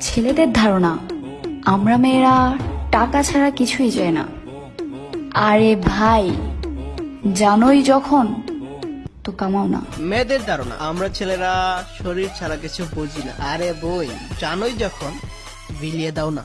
ছেলেদের ধারণা, আমরা মেয়েরা টাকা ছাড়া কিছুই চাই না। আরে ভাই, জানোই যখন, তো কামাও না। মেয়েদের ধারণা, আমরা ছেলেরা শরীর ছাড়া কিছু বুঝি না। আরে বই, জানোই যখন, বিলিয়ে দাও না।